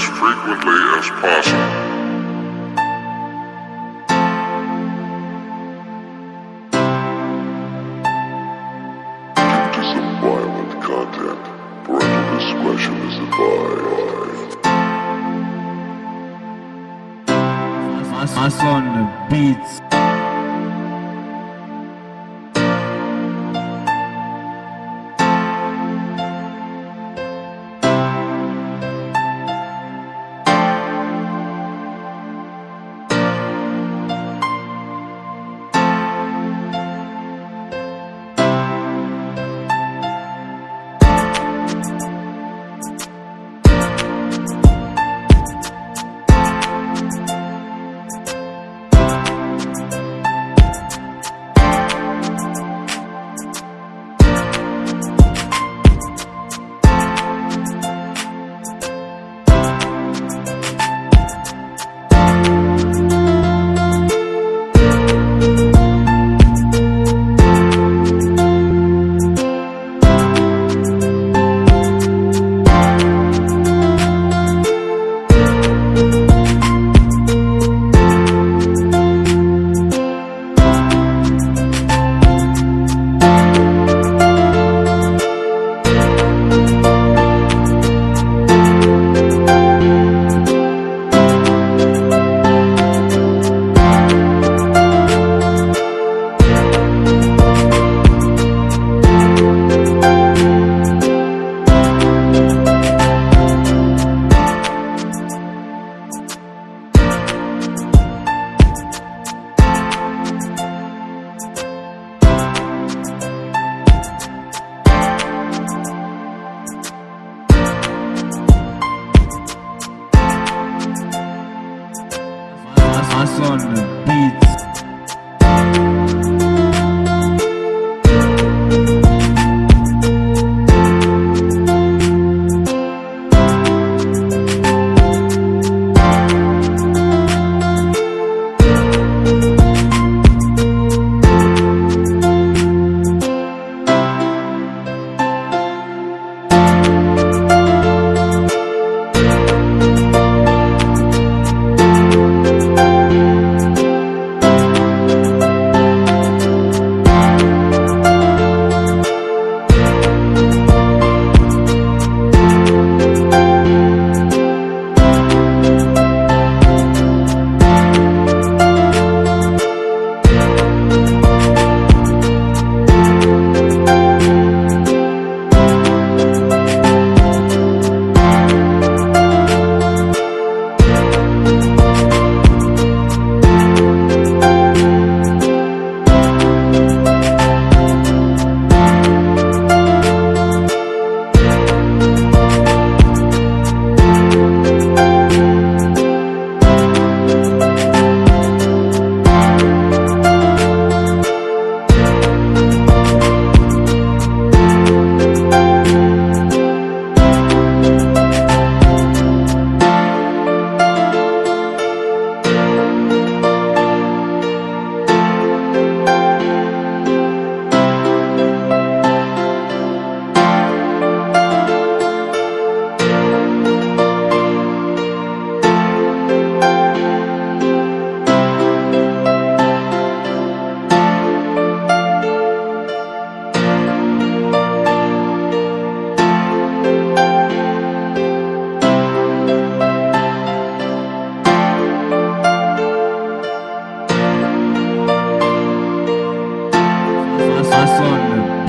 as frequently as possible. Due to some violent content, parental discretion is advised. Mason Beats. Mason Beats. Mason Beats.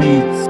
любить.